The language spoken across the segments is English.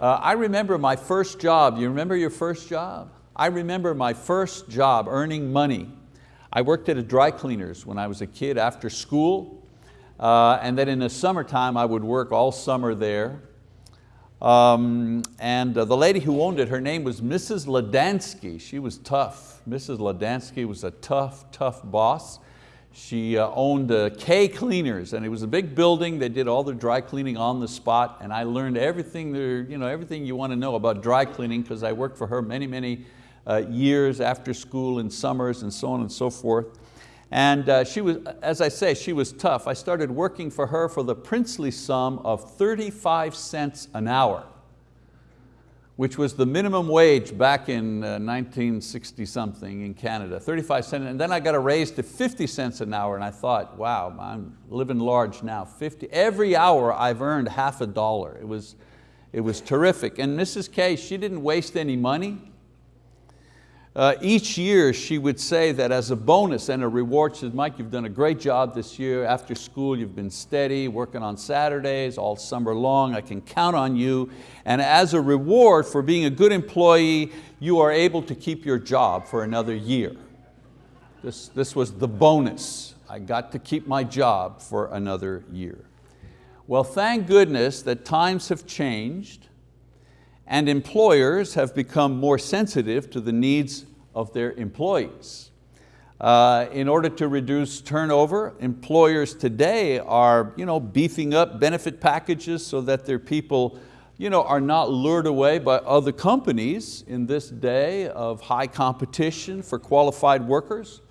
Uh, I remember my first job. You remember your first job? I remember my first job earning money. I worked at a dry cleaners when I was a kid after school. Uh, and then in the summertime, I would work all summer there. Um, and uh, the lady who owned it, her name was Mrs. Ladansky. She was tough. Mrs. Ladansky was a tough, tough boss. She uh, owned uh, K Cleaners and it was a big building. They did all the dry cleaning on the spot and I learned everything, there, you, know, everything you want to know about dry cleaning because I worked for her many, many uh, years after school and summers and so on and so forth. And uh, she was, as I say, she was tough. I started working for her for the princely sum of 35 cents an hour which was the minimum wage back in 1960 uh, something in Canada, 35 cents, and then I got a raise to 50 cents an hour and I thought, wow, I'm living large now, 50. Every hour I've earned half a dollar. It was, it was terrific. And Mrs. K, she didn't waste any money. Uh, each year she would say that as a bonus and a reward, she said, Mike, you've done a great job this year. After school, you've been steady, working on Saturdays all summer long. I can count on you. And as a reward for being a good employee, you are able to keep your job for another year. This, this was the bonus. I got to keep my job for another year. Well, thank goodness that times have changed and employers have become more sensitive to the needs of their employees. Uh, in order to reduce turnover, employers today are you know, beefing up benefit packages so that their people you know, are not lured away by other companies in this day of high competition for qualified workers.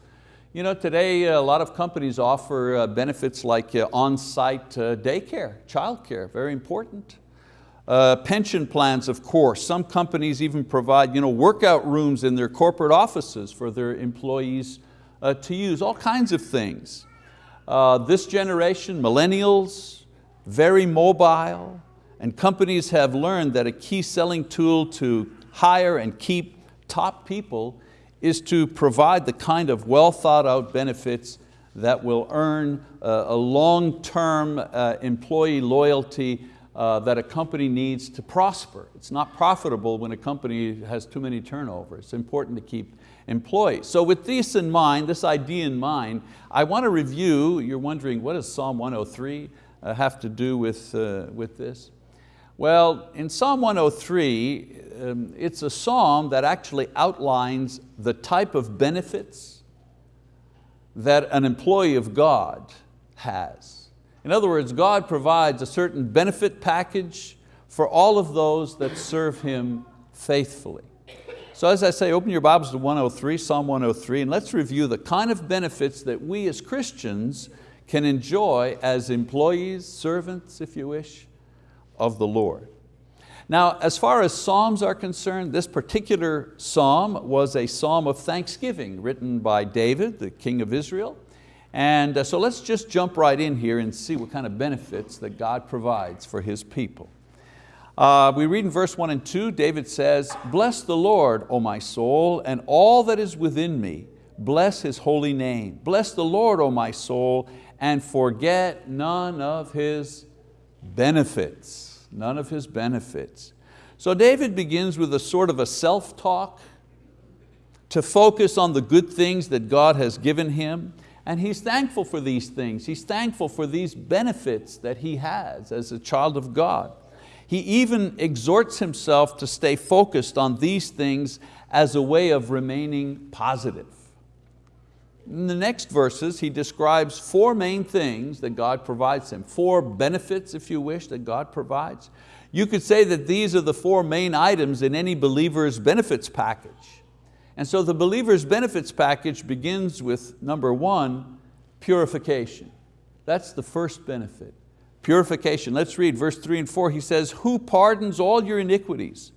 You know, today a lot of companies offer uh, benefits like uh, on-site uh, daycare, childcare, very important. Uh, pension plans, of course. Some companies even provide you know, workout rooms in their corporate offices for their employees uh, to use, all kinds of things. Uh, this generation, millennials, very mobile, and companies have learned that a key selling tool to hire and keep top people is to provide the kind of well thought out benefits that will earn uh, a long-term uh, employee loyalty uh, that a company needs to prosper. It's not profitable when a company has too many turnover. It's important to keep employees. So with this in mind, this idea in mind, I want to review, you're wondering what does Psalm 103 uh, have to do with, uh, with this? Well, in Psalm 103, um, it's a psalm that actually outlines the type of benefits that an employee of God has. In other words, God provides a certain benefit package for all of those that serve Him faithfully. So as I say, open your Bibles to 103, Psalm 103, and let's review the kind of benefits that we as Christians can enjoy as employees, servants, if you wish, of the Lord. Now, as far as Psalms are concerned, this particular Psalm was a Psalm of thanksgiving written by David, the king of Israel. And uh, so let's just jump right in here and see what kind of benefits that God provides for His people. Uh, we read in verse one and two, David says, Bless the Lord, O my soul, and all that is within me. Bless His holy name. Bless the Lord, O my soul, and forget none of His benefits. None of His benefits. So David begins with a sort of a self-talk to focus on the good things that God has given him. And he's thankful for these things. He's thankful for these benefits that he has as a child of God. He even exhorts himself to stay focused on these things as a way of remaining positive. In the next verses, he describes four main things that God provides him, four benefits, if you wish, that God provides. You could say that these are the four main items in any believer's benefits package. And so the believer's benefits package begins with number one, purification. That's the first benefit, purification. Let's read verse three and four. He says, who pardons all your iniquities,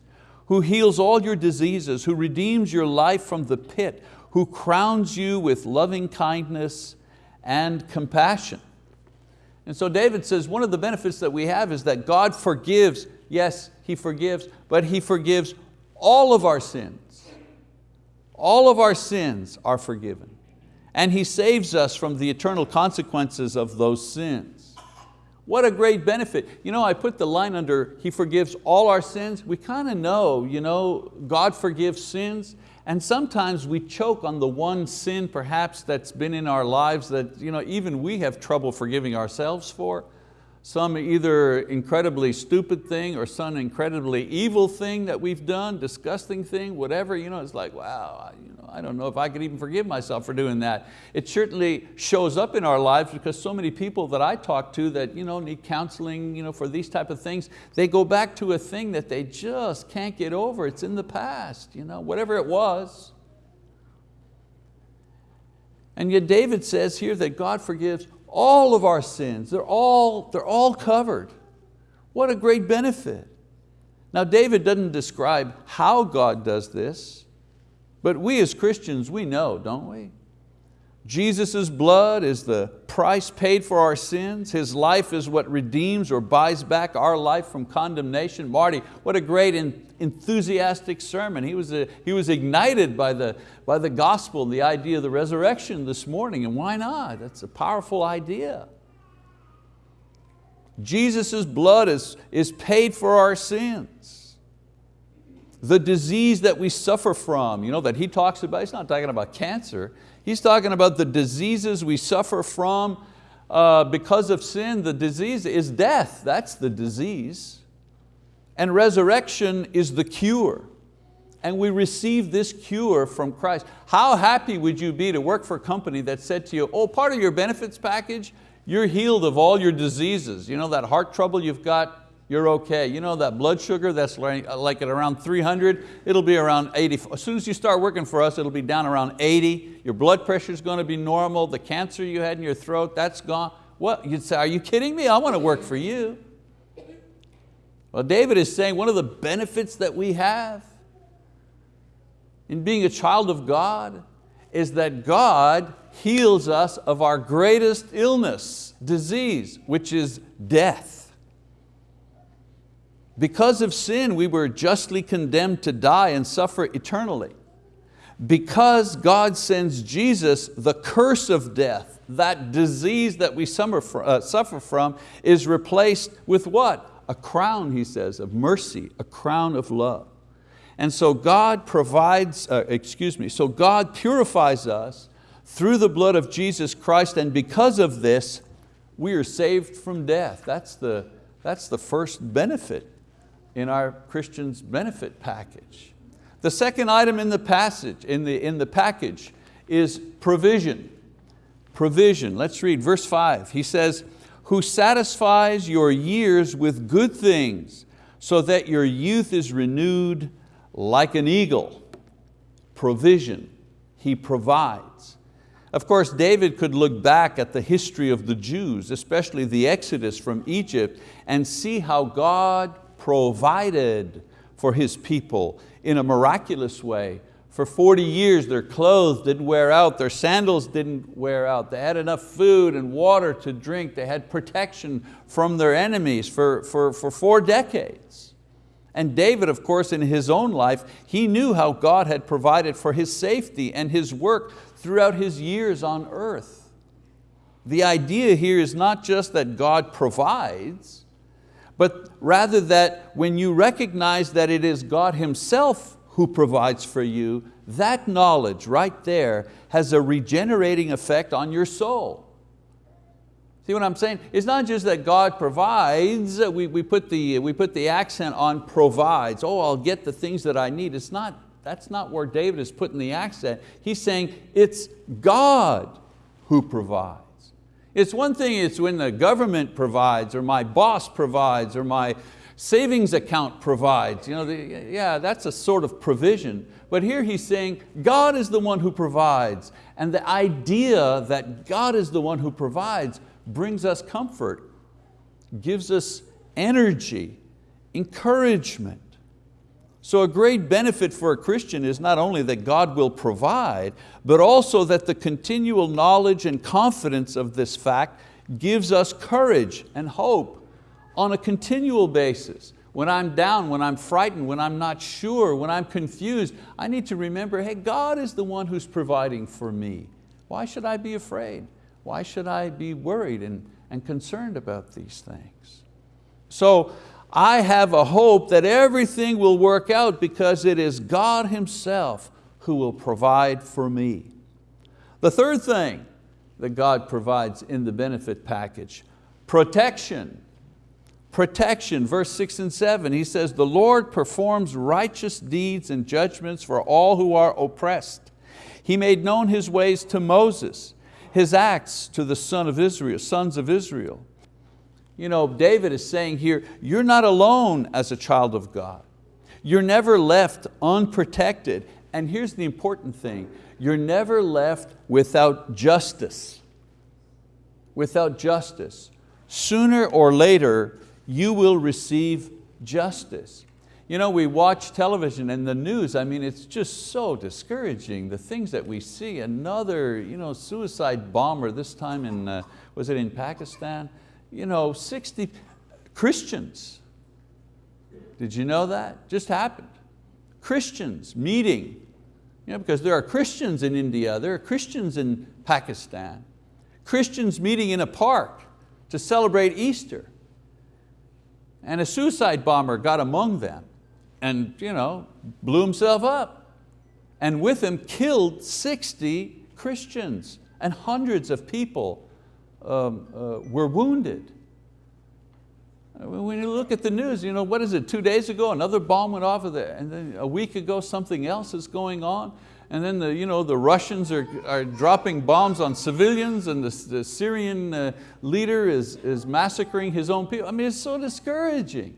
who heals all your diseases, who redeems your life from the pit, who crowns you with loving kindness and compassion. And so David says one of the benefits that we have is that God forgives, yes, He forgives, but He forgives all of our sins all of our sins are forgiven. And He saves us from the eternal consequences of those sins. What a great benefit. You know, I put the line under, He forgives all our sins. We kind of know, you know, God forgives sins, and sometimes we choke on the one sin perhaps that's been in our lives that you know, even we have trouble forgiving ourselves for some either incredibly stupid thing or some incredibly evil thing that we've done, disgusting thing, whatever, you know, it's like, wow, you know, I don't know if I could even forgive myself for doing that. It certainly shows up in our lives because so many people that I talk to that you know, need counseling you know, for these type of things, they go back to a thing that they just can't get over. It's in the past, you know, whatever it was. And yet David says here that God forgives all of our sins, they're all, they're all covered. What a great benefit. Now David doesn't describe how God does this, but we as Christians, we know, don't we? Jesus' blood is the price paid for our sins. His life is what redeems or buys back our life from condemnation. Marty, what a great and enthusiastic sermon. He was, a, he was ignited by the, by the gospel, and the idea of the resurrection this morning, and why not? That's a powerful idea. Jesus' blood is, is paid for our sins. The disease that we suffer from, you know, that he talks about, he's not talking about cancer, He's talking about the diseases we suffer from uh, because of sin. The disease is death, that's the disease. And resurrection is the cure. And we receive this cure from Christ. How happy would you be to work for a company that said to you, oh, part of your benefits package, you're healed of all your diseases. You know that heart trouble you've got, you're okay. You know that blood sugar that's like at around 300, it'll be around 80. As soon as you start working for us, it'll be down around 80. Your blood pressure is going to be normal. The cancer you had in your throat, that's gone. What, you'd say, are you kidding me? I want to work for you. Well, David is saying one of the benefits that we have in being a child of God is that God heals us of our greatest illness, disease, which is death. Because of sin, we were justly condemned to die and suffer eternally. Because God sends Jesus, the curse of death, that disease that we uh, suffer from, is replaced with what? A crown, he says, of mercy, a crown of love. And so God provides, uh, excuse me, so God purifies us through the blood of Jesus Christ and because of this, we are saved from death. That's the, that's the first benefit in our Christian's benefit package. The second item in the passage, in the, in the package, is provision. Provision, let's read verse five. He says, who satisfies your years with good things so that your youth is renewed like an eagle. Provision, He provides. Of course, David could look back at the history of the Jews, especially the exodus from Egypt, and see how God provided for His people in a miraculous way. For 40 years their clothes didn't wear out, their sandals didn't wear out, they had enough food and water to drink, they had protection from their enemies for, for, for four decades. And David, of course, in his own life, he knew how God had provided for his safety and his work throughout his years on earth. The idea here is not just that God provides, but rather that when you recognize that it is God Himself who provides for you, that knowledge right there has a regenerating effect on your soul. See what I'm saying? It's not just that God provides, uh, we, we, put the, uh, we put the accent on provides. Oh, I'll get the things that I need. It's not, that's not where David is putting the accent. He's saying it's God who provides. It's one thing, it's when the government provides or my boss provides or my savings account provides. You know, the, yeah, that's a sort of provision. But here he's saying God is the one who provides. And the idea that God is the one who provides brings us comfort, gives us energy, encouragement. So a great benefit for a Christian is not only that God will provide, but also that the continual knowledge and confidence of this fact gives us courage and hope on a continual basis. When I'm down, when I'm frightened, when I'm not sure, when I'm confused, I need to remember, hey, God is the one who's providing for me. Why should I be afraid? Why should I be worried and, and concerned about these things. So I have a hope that everything will work out because it is God Himself who will provide for me. The third thing that God provides in the benefit package, protection. Protection, verse six and seven, he says, the Lord performs righteous deeds and judgments for all who are oppressed. He made known His ways to Moses, His acts to the son of Israel, sons of Israel. You know, David is saying here, you're not alone as a child of God. You're never left unprotected. And here's the important thing, you're never left without justice. Without justice. Sooner or later, you will receive justice. You know, we watch television and the news, I mean, it's just so discouraging, the things that we see. Another you know, suicide bomber, this time in, uh, was it in Pakistan? You know, 60 Christians. Did you know that? Just happened. Christians meeting, you know, because there are Christians in India, there are Christians in Pakistan. Christians meeting in a park to celebrate Easter. And a suicide bomber got among them and you know, blew himself up. And with him killed 60 Christians and hundreds of people um, uh, were wounded. When you look at the news, you know, what is it, two days ago, another bomb went off of there, and then a week ago something else is going on, and then the, you know, the Russians are, are dropping bombs on civilians and the, the Syrian uh, leader is, is massacring his own people. I mean, it's so discouraging.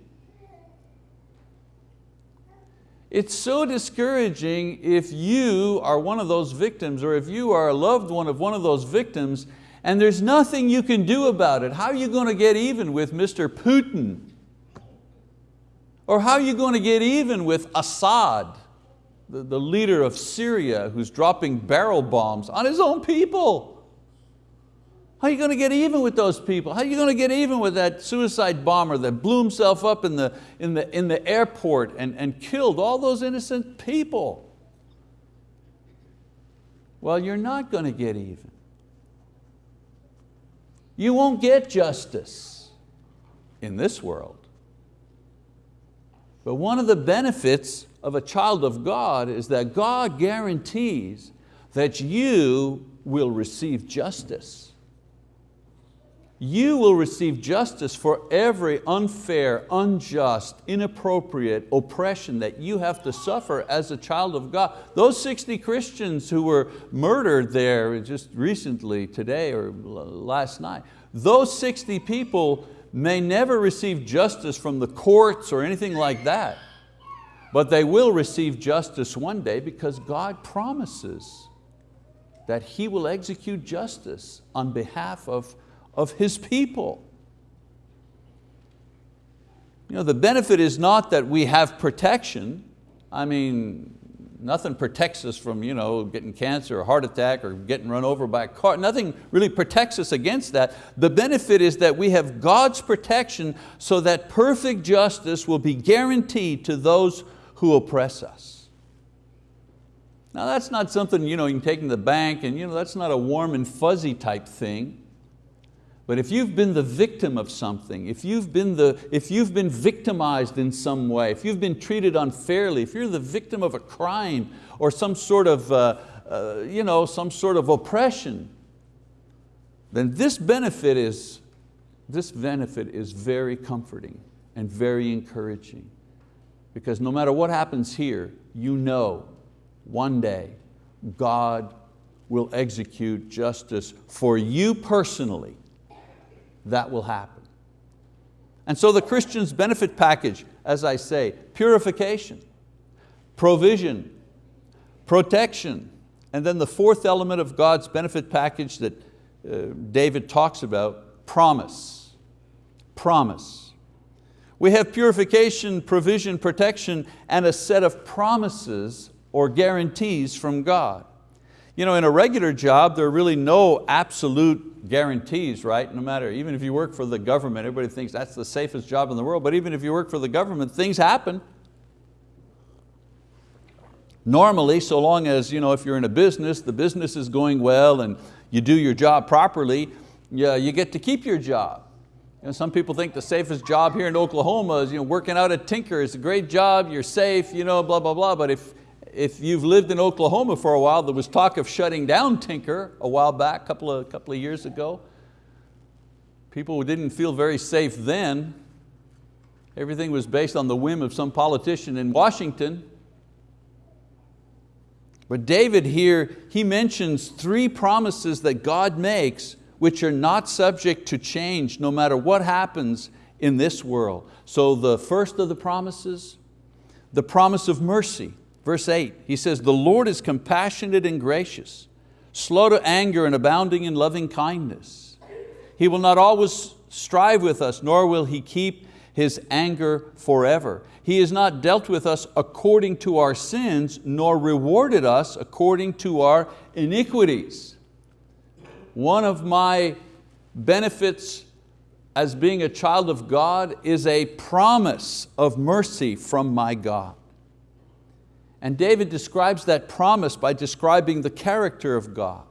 It's so discouraging if you are one of those victims or if you are a loved one of one of those victims and there's nothing you can do about it. How are you going to get even with Mr. Putin? Or how are you going to get even with Assad, the, the leader of Syria who's dropping barrel bombs on his own people? How are you going to get even with those people? How are you going to get even with that suicide bomber that blew himself up in the, in the, in the airport and, and killed all those innocent people? Well, you're not going to get even. You won't get justice in this world. But one of the benefits of a child of God is that God guarantees that you will receive justice you will receive justice for every unfair, unjust, inappropriate oppression that you have to suffer as a child of God. Those 60 Christians who were murdered there just recently, today or last night, those 60 people may never receive justice from the courts or anything like that, but they will receive justice one day because God promises that He will execute justice on behalf of of His people. You know, the benefit is not that we have protection. I mean, nothing protects us from you know, getting cancer or heart attack or getting run over by a car. Nothing really protects us against that. The benefit is that we have God's protection so that perfect justice will be guaranteed to those who oppress us. Now that's not something you, know, you can take in the bank and you know, that's not a warm and fuzzy type thing. But if you've been the victim of something, if you've, been the, if you've been victimized in some way, if you've been treated unfairly, if you're the victim of a crime or some sort of, uh, uh, you know, some sort of oppression, then this benefit, is, this benefit is very comforting and very encouraging. Because no matter what happens here, you know one day God will execute justice for you personally that will happen. And so the Christian's benefit package, as I say, purification, provision, protection, and then the fourth element of God's benefit package that uh, David talks about, promise, promise. We have purification, provision, protection, and a set of promises or guarantees from God. You know, in a regular job, there are really no absolute guarantees, right? No matter, even if you work for the government, everybody thinks that's the safest job in the world, but even if you work for the government, things happen. Normally, so long as you know, if you're in a business, the business is going well and you do your job properly, yeah, you get to keep your job. You know, some people think the safest job here in Oklahoma is you know, working out at Tinker. It's a great job, you're safe, you know, blah, blah, blah. But if, if you've lived in Oklahoma for a while, there was talk of shutting down Tinker a while back, a couple of, couple of years ago. People didn't feel very safe then. Everything was based on the whim of some politician in Washington. But David here, he mentions three promises that God makes which are not subject to change no matter what happens in this world. So the first of the promises, the promise of mercy. Verse eight, he says, the Lord is compassionate and gracious, slow to anger and abounding in loving kindness. He will not always strive with us, nor will He keep His anger forever. He has not dealt with us according to our sins, nor rewarded us according to our iniquities. One of my benefits as being a child of God is a promise of mercy from my God. And David describes that promise by describing the character of God.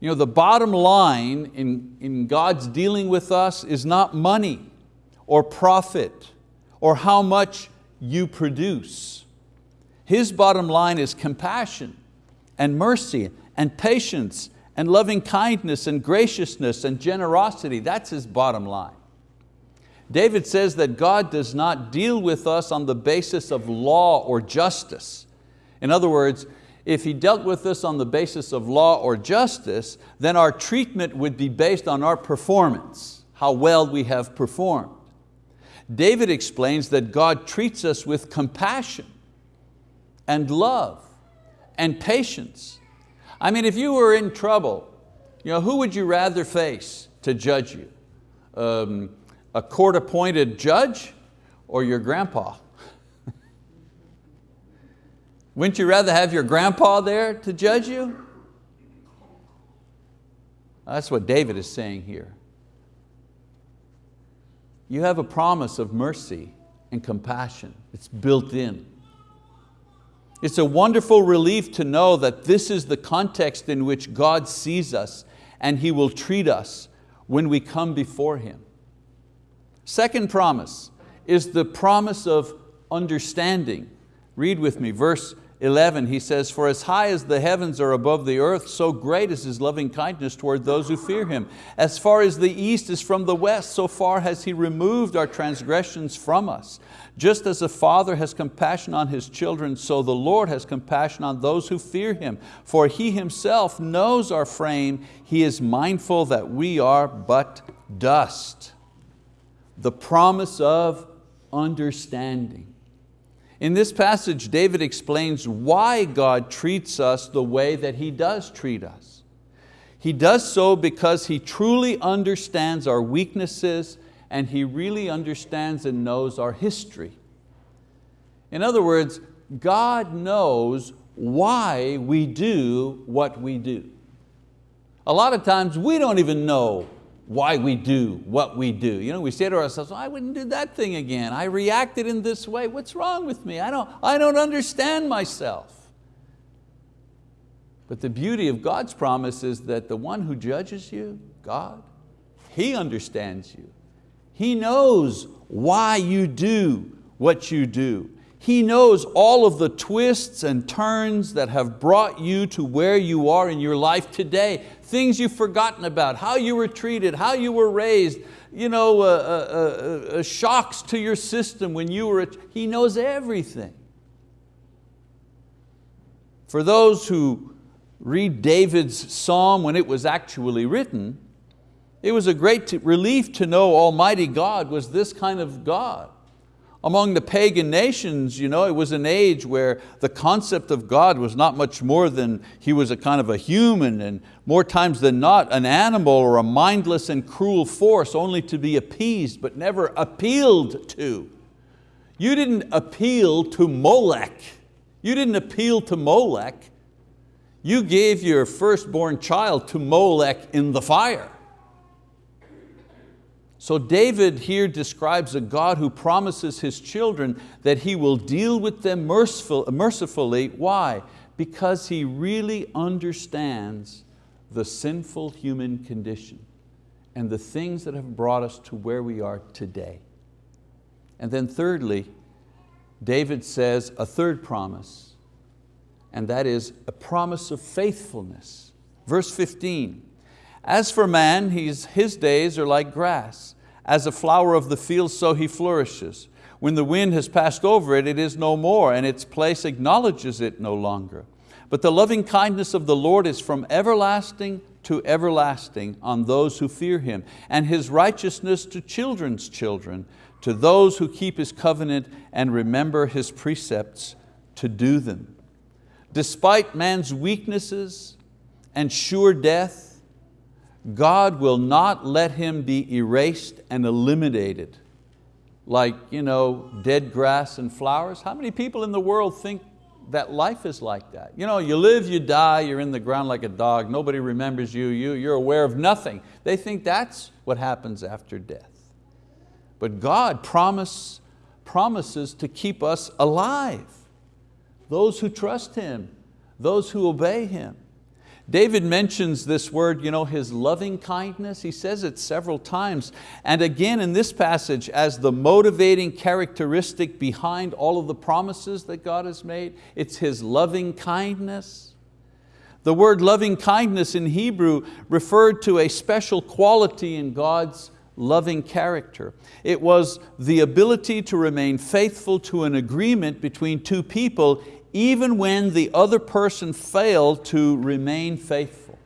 You know, the bottom line in, in God's dealing with us is not money or profit or how much you produce. His bottom line is compassion and mercy and patience and loving kindness and graciousness and generosity. That's his bottom line. David says that God does not deal with us on the basis of law or justice. In other words, if He dealt with us on the basis of law or justice, then our treatment would be based on our performance, how well we have performed. David explains that God treats us with compassion and love and patience. I mean, if you were in trouble, you know, who would you rather face to judge you? Um, a court-appointed judge or your grandpa? Wouldn't you rather have your grandpa there to judge you? That's what David is saying here you have a promise of mercy and compassion. It's built in. It's a wonderful relief to know that this is the context in which God sees us and He will treat us when we come before Him. Second promise is the promise of understanding. Read with me, verse 11, he says, For as high as the heavens are above the earth, so great is His loving kindness toward those who fear Him. As far as the east is from the west, so far has He removed our transgressions from us. Just as a father has compassion on his children, so the Lord has compassion on those who fear Him. For He Himself knows our frame, He is mindful that we are but dust. The promise of understanding. In this passage, David explains why God treats us the way that He does treat us. He does so because He truly understands our weaknesses and He really understands and knows our history. In other words, God knows why we do what we do. A lot of times we don't even know why we do what we do. You know, we say to ourselves, I wouldn't do that thing again. I reacted in this way. What's wrong with me? I don't, I don't understand myself. But the beauty of God's promise is that the one who judges you, God, He understands you. He knows why you do what you do. He knows all of the twists and turns that have brought you to where you are in your life today things you've forgotten about, how you were treated, how you were raised, you know, uh, uh, uh, shocks to your system when you were, a, He knows everything. For those who read David's psalm when it was actually written, it was a great relief to know Almighty God was this kind of God. Among the pagan nations, you know, it was an age where the concept of God was not much more than He was a kind of a human and more times than not an animal or a mindless and cruel force only to be appeased but never appealed to. You didn't appeal to Molech. You didn't appeal to Molech. You gave your firstborn child to Molech in the fire. So David here describes a God who promises his children that he will deal with them merciful, mercifully. Why? Because he really understands the sinful human condition and the things that have brought us to where we are today. And then thirdly, David says a third promise, and that is a promise of faithfulness. Verse 15, as for man, his days are like grass. As a flower of the field, so he flourishes. When the wind has passed over it, it is no more, and its place acknowledges it no longer. But the loving kindness of the Lord is from everlasting to everlasting on those who fear Him, and His righteousness to children's children, to those who keep His covenant and remember His precepts to do them. Despite man's weaknesses and sure death, God will not let him be erased and eliminated like you know, dead grass and flowers. How many people in the world think that life is like that? You, know, you live, you die, you're in the ground like a dog, nobody remembers you, you you're aware of nothing. They think that's what happens after death. But God promise, promises to keep us alive. Those who trust Him, those who obey Him. David mentions this word, you know, his loving kindness. He says it several times. And again in this passage as the motivating characteristic behind all of the promises that God has made, it's His loving kindness. The word loving kindness in Hebrew referred to a special quality in God's loving character. It was the ability to remain faithful to an agreement between two people even when the other person failed to remain faithful.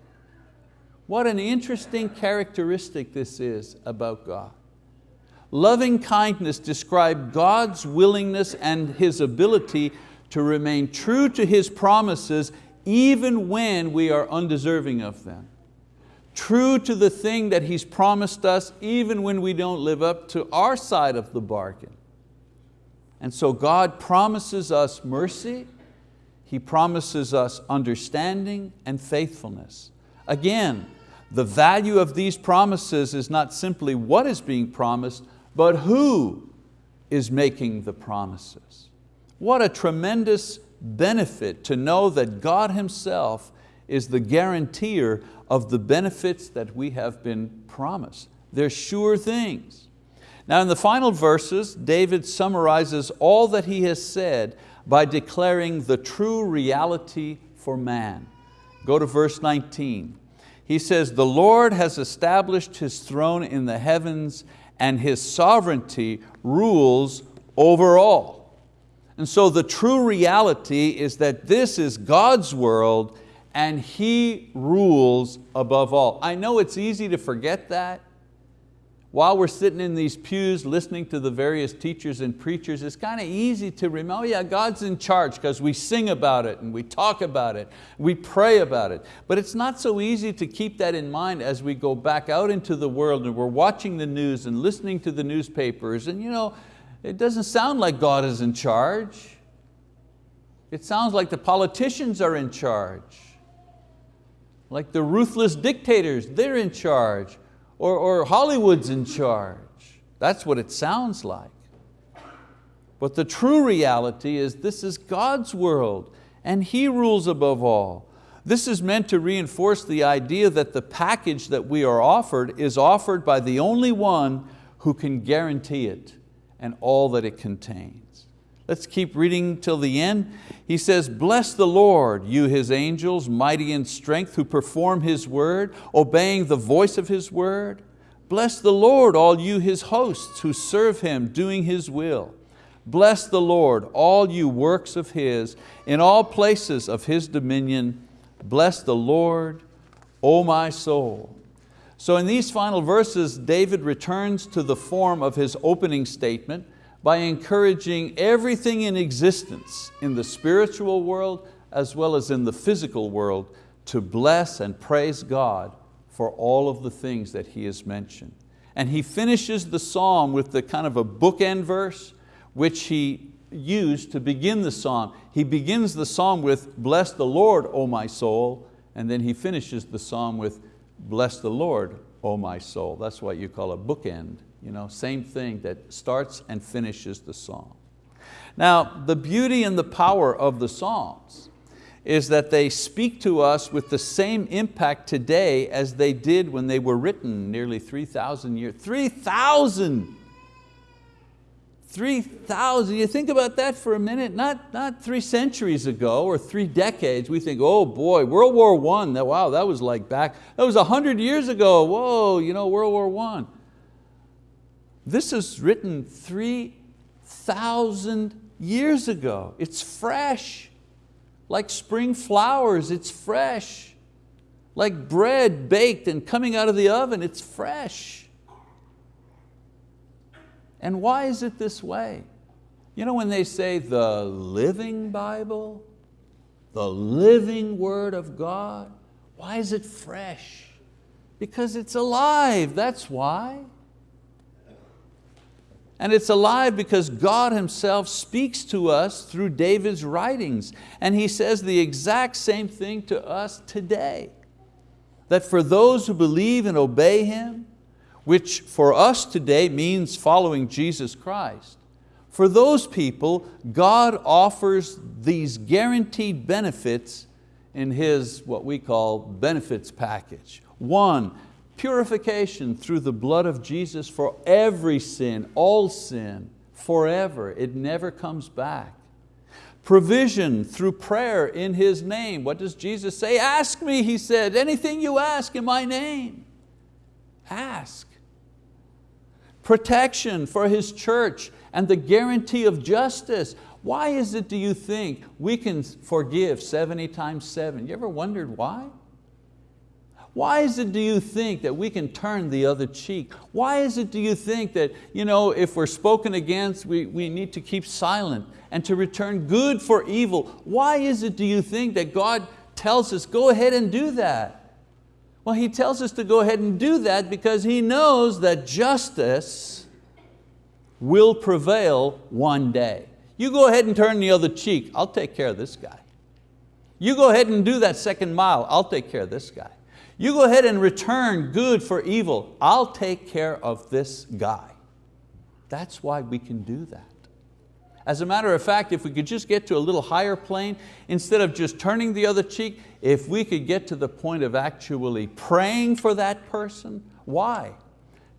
What an interesting characteristic this is about God. Loving kindness describes God's willingness and His ability to remain true to His promises even when we are undeserving of them. True to the thing that He's promised us even when we don't live up to our side of the bargain. And so God promises us mercy he promises us understanding and faithfulness. Again, the value of these promises is not simply what is being promised, but who is making the promises. What a tremendous benefit to know that God Himself is the guarantor of the benefits that we have been promised. They're sure things. Now in the final verses, David summarizes all that he has said by declaring the true reality for man. Go to verse 19. He says, the Lord has established His throne in the heavens and His sovereignty rules over all. And so the true reality is that this is God's world and He rules above all. I know it's easy to forget that, while we're sitting in these pews listening to the various teachers and preachers, it's kind of easy to remember, oh yeah, God's in charge because we sing about it and we talk about it, we pray about it. But it's not so easy to keep that in mind as we go back out into the world and we're watching the news and listening to the newspapers and you know, it doesn't sound like God is in charge. It sounds like the politicians are in charge. Like the ruthless dictators, they're in charge or, or Hollywood's in charge. That's what it sounds like. But the true reality is this is God's world and He rules above all. This is meant to reinforce the idea that the package that we are offered is offered by the only one who can guarantee it and all that it contains. Let's keep reading till the end. He says, bless the Lord, you His angels, mighty in strength, who perform His word, obeying the voice of His word. Bless the Lord, all you His hosts who serve Him, doing His will. Bless the Lord, all you works of His, in all places of His dominion. Bless the Lord, O my soul. So in these final verses, David returns to the form of his opening statement, by encouraging everything in existence in the spiritual world as well as in the physical world to bless and praise God for all of the things that he has mentioned. And he finishes the psalm with the kind of a bookend verse which he used to begin the psalm. He begins the psalm with, bless the Lord, O my soul, and then he finishes the psalm with, bless the Lord, O my soul. That's what you call a bookend. You know, same thing that starts and finishes the song. Now, the beauty and the power of the Psalms is that they speak to us with the same impact today as they did when they were written nearly 3,000 years. 3,000! 3,000, you think about that for a minute, not, not three centuries ago or three decades, we think, oh boy, World War I, that, wow, that was like back, that was 100 years ago, whoa, you know, World War I. This is written 3,000 years ago. It's fresh, like spring flowers, it's fresh. Like bread baked and coming out of the oven, it's fresh. And why is it this way? You know when they say the living Bible, the living word of God, why is it fresh? Because it's alive, that's why. And it's alive because God Himself speaks to us through David's writings. And he says the exact same thing to us today. That for those who believe and obey Him, which for us today means following Jesus Christ, for those people, God offers these guaranteed benefits in His, what we call, benefits package. One, purification through the blood of Jesus for every sin, all sin, forever. It never comes back. Provision through prayer in His name. What does Jesus say? Ask me, He said, anything you ask in my name. Ask. Protection for His church and the guarantee of justice. Why is it, do you think, we can forgive 70 times seven? You ever wondered why? Why is it, do you think, that we can turn the other cheek? Why is it, do you think, that you know, if we're spoken against, we, we need to keep silent and to return good for evil? Why is it, do you think, that God tells us, go ahead and do that? Well, He tells us to go ahead and do that because He knows that justice will prevail one day. You go ahead and turn the other cheek, I'll take care of this guy. You go ahead and do that second mile, I'll take care of this guy. You go ahead and return good for evil. I'll take care of this guy. That's why we can do that. As a matter of fact, if we could just get to a little higher plane, instead of just turning the other cheek, if we could get to the point of actually praying for that person, why?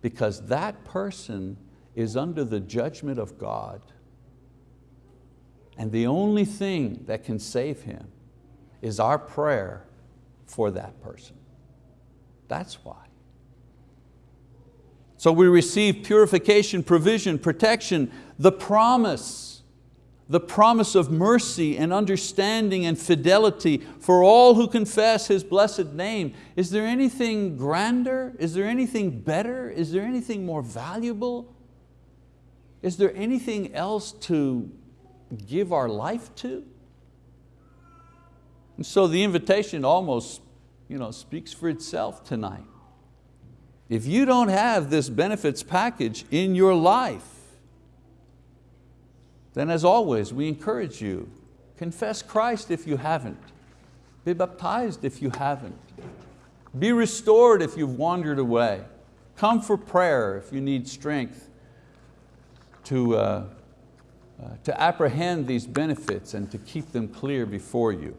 Because that person is under the judgment of God. And the only thing that can save him is our prayer for that person. That's why. So we receive purification, provision, protection, the promise, the promise of mercy and understanding and fidelity for all who confess His blessed name. Is there anything grander? Is there anything better? Is there anything more valuable? Is there anything else to give our life to? And so the invitation almost you know, speaks for itself tonight. If you don't have this benefits package in your life, then as always, we encourage you, confess Christ if you haven't. Be baptized if you haven't. Be restored if you've wandered away. Come for prayer if you need strength to, uh, uh, to apprehend these benefits and to keep them clear before you.